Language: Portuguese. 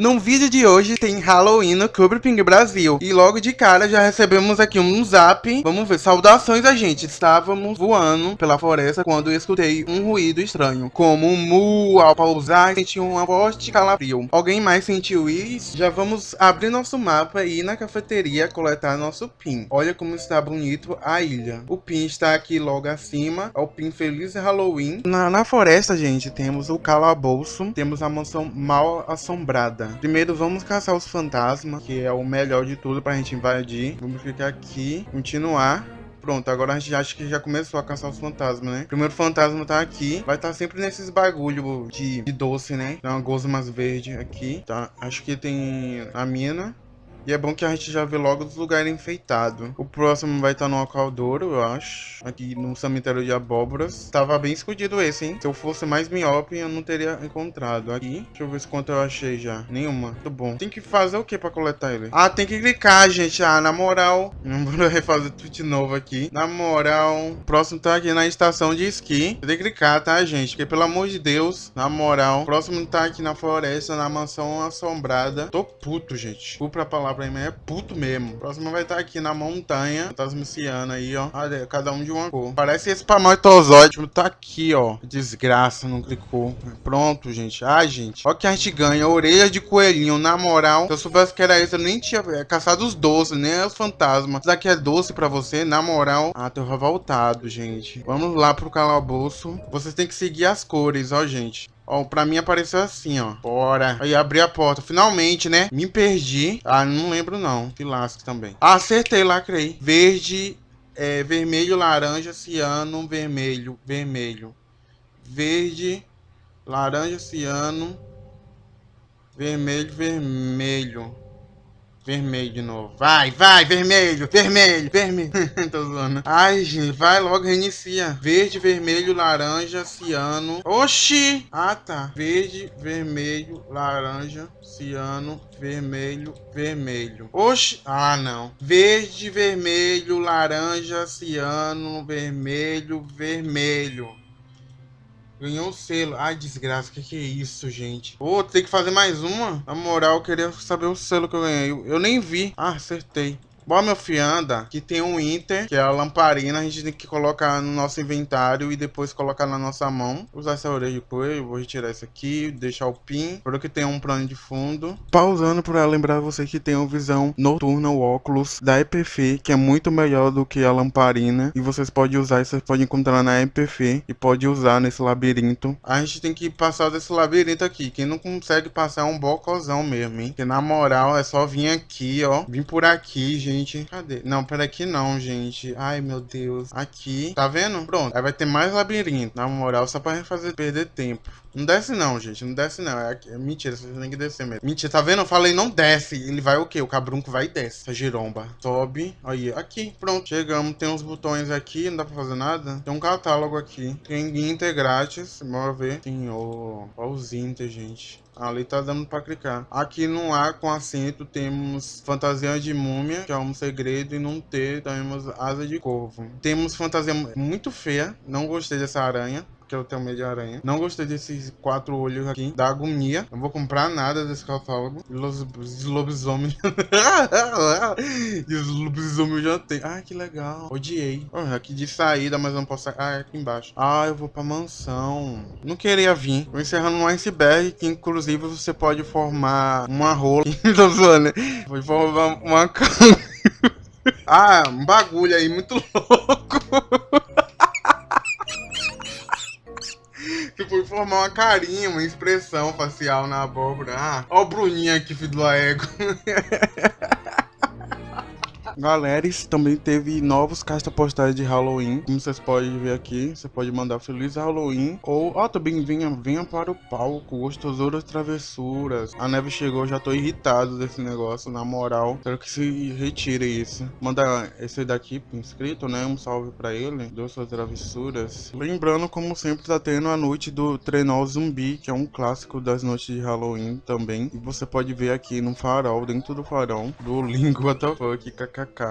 No vídeo de hoje tem Halloween no Clube Ping Brasil. E logo de cara já recebemos aqui um zap. Vamos ver, saudações a gente. Estávamos voando pela floresta quando escutei um ruído estranho. Como um mu ao pausar senti um forte calafrio. Alguém mais sentiu isso? Já vamos abrir nosso mapa e ir na cafeteria coletar nosso pin. Olha como está bonito a ilha. O pin está aqui logo acima. É o pin Feliz Halloween. Na, na floresta, gente, temos o calabouço. Temos a mansão mal assombrada. Primeiro vamos caçar os fantasmas, que é o melhor de tudo pra gente invadir. Vamos ficar aqui, continuar. Pronto, agora a gente acha que já começou a caçar os fantasmas, né? Primeiro fantasma tá aqui. Vai estar tá sempre nesses bagulho de, de doce, né? Tem uma gosmas verde aqui. Tá, acho que tem a mina. E é bom que a gente já vê logo os lugares enfeitados. O próximo vai estar no Alcaldouro, eu acho. Aqui no cemitério de abóboras. Tava bem escondido esse, hein? Se eu fosse mais miope, eu não teria encontrado. Aqui, deixa eu ver quanto eu achei já. Nenhuma. Muito bom. Tem que fazer o que pra coletar ele? Ah, tem que clicar, gente. Ah, na moral. Vou refazer tudo de novo aqui. Na moral. O próximo tá aqui na estação de esqui. Tem que clicar, tá, gente? Porque, pelo amor de Deus, na moral. O próximo tá aqui na floresta, na mansão assombrada. Tô puto, gente. Desculpa a palavra é puto mesmo. O próximo vai estar tá aqui na montanha, Tasmiciana aí, ó. Olha, cada um de uma cor. Parece esse Pamatozoide, tá aqui, ó. Desgraça, não clicou. Pronto, gente. Ai, gente. Olha que a gente ganha. Orelha de coelhinho, na moral. Se eu soubesse que era isso, eu nem tinha é, caçado os doces, nem os fantasmas. Isso aqui é doce pra você, na moral. Ah, tô revoltado, gente. Vamos lá pro calabouço. Vocês têm que seguir as cores, ó, gente. Ó, pra mim apareceu assim, ó. Bora. Aí abri a porta. Finalmente, né? Me perdi. Ah, não lembro não. Que também. Ah, acertei, lacrei. Verde, é, vermelho, laranja, ciano, vermelho, vermelho. Verde, laranja, ciano, vermelho, vermelho. Vermelho de novo. Vai, vai, vermelho, vermelho, vermelho. Tô zoando. Ai, gente, vai logo, reinicia. Verde, vermelho, laranja, ciano. Oxi! Ah, tá. Verde, vermelho, laranja, ciano, vermelho, vermelho. Oxi! Ah, não. Verde, vermelho, laranja, ciano, vermelho, vermelho. Ganhou o selo. Ai, desgraça, que que é isso, gente? Oh, tem que fazer mais uma? Na moral, eu queria saber o selo que eu ganhei. Eu, eu nem vi. Ah, acertei. Bom, meu fianda, que tem um Inter, que é a lamparina, a gente tem que colocar no nosso inventário e depois colocar na nossa mão. Usar essa orelha de coelho, vou retirar isso aqui, deixar o pin, espero que tenha um plano de fundo. Pausando para lembrar você que tem uma visão noturna, o óculos da EPF, que é muito melhor do que a lamparina. E vocês podem usar, vocês podem encontrar na EPF e pode usar nesse labirinto. A gente tem que passar desse labirinto aqui, quem não consegue passar é um bocozão mesmo, hein? Porque na moral é só vir aqui, ó, vir por aqui, gente gente. Cadê? Não, pera aqui não, gente. Ai, meu Deus. Aqui. Tá vendo? Pronto. Aí vai ter mais labirinto. Na moral, só pra fazer perder tempo. Não desce não, gente. Não desce não. É, é mentira, você tem que descer mesmo. Mentira, tá vendo? Eu falei não desce. Ele vai o quê? O cabrunco vai e desce. Essa giromba. Sobe. Aí, aqui. Pronto. Chegamos. Tem uns botões aqui. Não dá pra fazer nada. Tem um catálogo aqui. Tem Inter grátis. Bora ver. Tem o... Ó os Inter, gente. Ali tá dando pra clicar. Aqui no A com assento temos fantasia de múmia, que é um segredo, e no T temos asa de corvo. Temos fantasia muito feia, não gostei dessa aranha que eu tenho medo de aranha. Não gostei desses quatro olhos aqui. Da agonia. Não vou comprar nada desse catálogo. Los, lobisomem. os lobisomem já tem. Ah, que legal. Odiei. Oh, aqui de saída, mas não posso sair. Ah, é aqui embaixo. Ah, eu vou pra mansão. Não queria vir. Vou encerrando um iceberg que, inclusive, você pode formar uma rola. Tô zoando? Vou formar uma ah, um bagulho aí muito louco. Formar uma carinha, uma expressão facial na abóbora. Ah, ó o Bruninho aqui, filho do Aego. Galera, também teve novos caixas postais de Halloween. Como vocês podem ver aqui, você pode mandar Feliz Halloween. Ou, ó, oh, também venha, venha para o palco, gostosuras travessuras. A neve chegou, já tô irritado desse negócio, na moral. Quero que se retire isso. Manda esse daqui pro inscrito, né? Um salve pra ele. Suas travessuras. Lembrando, como sempre, tá tendo a noite do Trenó Zumbi, que é um clássico das noites de Halloween também. E você pode ver aqui no farol, dentro do farol, do Lingo WTF, kkk. пока.